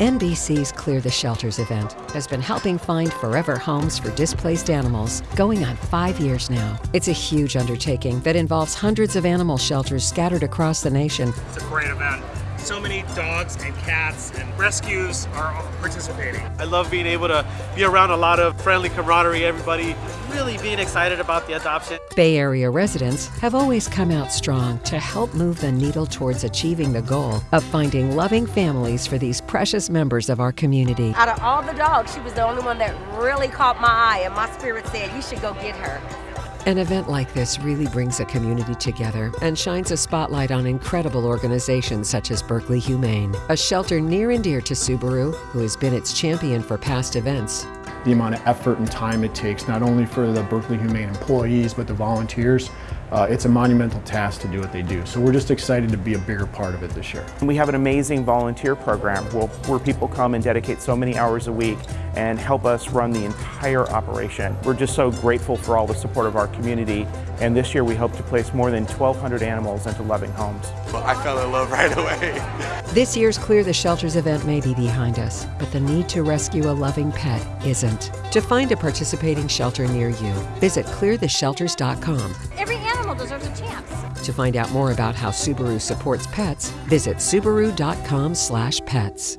NBC's Clear the Shelters event has been helping find forever homes for displaced animals going on five years now. It's a huge undertaking that involves hundreds of animal shelters scattered across the nation. It's a great event. So many dogs and cats and rescues are participating. I love being able to be around a lot of friendly camaraderie, everybody really being excited about the adoption. Bay Area residents have always come out strong to help move the needle towards achieving the goal of finding loving families for these precious members of our community. Out of all the dogs, she was the only one that really caught my eye, and my spirit said, You should go get her. An event like this really brings a community together and shines a spotlight on incredible organizations such as Berkeley Humane, a shelter near and dear to Subaru, who has been its champion for past events. The amount of effort and time it takes, not only for the Berkeley Humane employees, but the volunteers, uh, it's a monumental task to do what they do. So we're just excited to be a bigger part of it this year. We have an amazing volunteer program where, where people come and dedicate so many hours a week and help us run the entire operation. We're just so grateful for all the support of our community and this year we hope to place more than 1,200 animals into loving homes. Well, I fell in love right away. This year's Clear the Shelters event may be behind us, but the need to rescue a loving pet isn't. To find a participating shelter near you, visit cleartheshelters.com. Every animal deserves a chance. To find out more about how Subaru supports pets, visit subaru.com/pets.